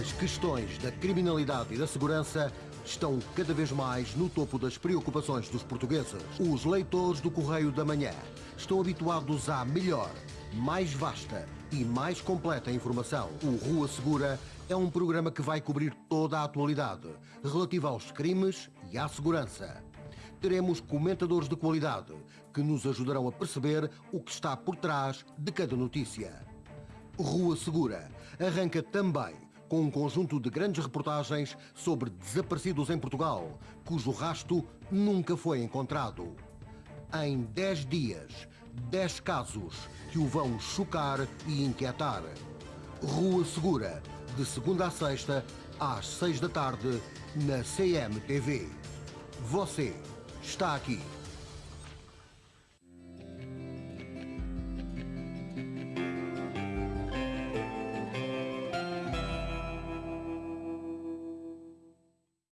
As questões da criminalidade e da segurança estão cada vez mais no topo das preocupações dos portugueses. Os leitores do Correio da Manhã estão habituados à melhor, mais vasta e mais completa informação. O Rua Segura é um programa que vai cobrir toda a atualidade relativa aos crimes e à segurança. Teremos comentadores de qualidade que nos ajudarão a perceber o que está por trás de cada notícia. Rua Segura arranca também com um conjunto de grandes reportagens sobre desaparecidos em Portugal, cujo rasto nunca foi encontrado. Em 10 dias, 10 casos que o vão chocar e inquietar. Rua Segura, de segunda a sexta, às 6 da tarde, na CMTV. Você está aqui.